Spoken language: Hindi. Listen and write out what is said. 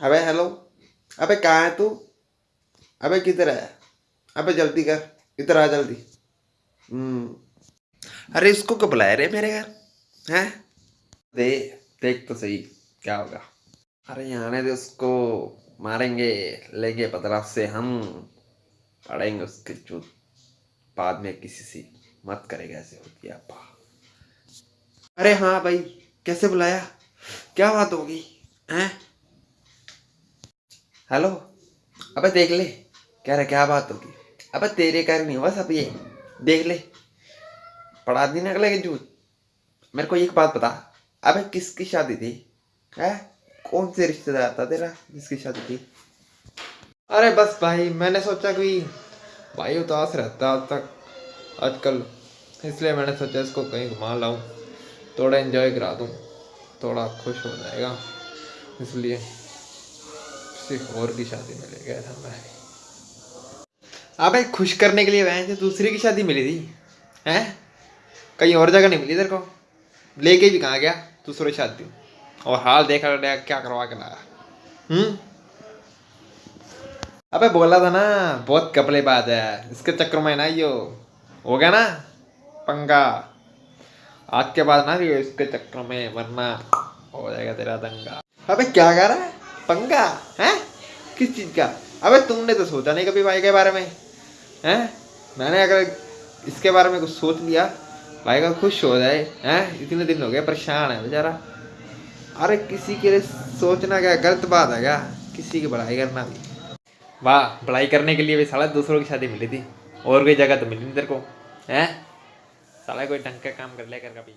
अबे हेलो अबे, कहाँ है तू? अबे, किधर है? अबे, जल्दी कर। इधर आ, जल्दी। हम्म। अरे, इसको कब बुलाया रे मेरे घर? हैं? दे, देख तो सही क्या होगा। अरे यहाँ आने दे उसको। मारेंगे, लेंगे बदलाव से हम। पढ़ेंगे उसके चूत बाद में किसी से मत करेगा ऐसे होती है अपा अरे हाँ भाई, कैसे बुलाया? क्या बात होगी? हैं? हेलो, अबे देख ले, कह रहा क्या बात होगी? अबे तेरे कारण नहीं बस अब ये? देख ले, पढ़ा दी निकले के जूत मेरे को एक बात बता, अबे किसकी शादी थी? है? कौन से रिश्तेदार था तेरा जिसकी शादी थी? अरे बस भाई, मैंने सोचा कि भाई उदास रहता आज तक, आजकल, इसलिए मैंने सोचा इसको कहीं घुमा लाऊं, थोड़ा एंजॉय करा दूँ, थोड़ा खुश हो जाएगा, इसलिए। किसी और की शादी में ले गया था मैं अबे खुश करने के लिए वह दूसरी की शादी मिली थी, हैं? कहीं और जगह नहीं मिली तेरे को? लेके भी कहाँ गया दूसरी शादी? और हाल देखा क्या करवा के लाया? हम्म? अबे बोला था ना, बहुत कपड़े बात है, इसके चक्कर में ना यो, हो गया ना, पंगा। आज के बाद ना इसके चक्कर में, वरना हो जाएगा तेरा दंगा। अबे क्या कर रहा है? पंगा, है? किस चीज़ का? अबे तुमने तो सोचा नहीं कभी भाई के बारे में, हैं? मैंने अगर इसके बारे में कुछ सोच लिया, भाई का खुश हो जाए, हैं? इतने दिन हो गए, परेशान है बेचारा। अरे किसी के लिए सोचना क्या, गलत बात है क्या? किसी की बड़ाई करना भी। वाह बड़ाई करने के लिए भी साला दूसरों की शादी मिली थी, और कोई जगह तो मिली नहीं तेरे को, हैं? साला कोई ढंग का काम कर लिया कर कभी।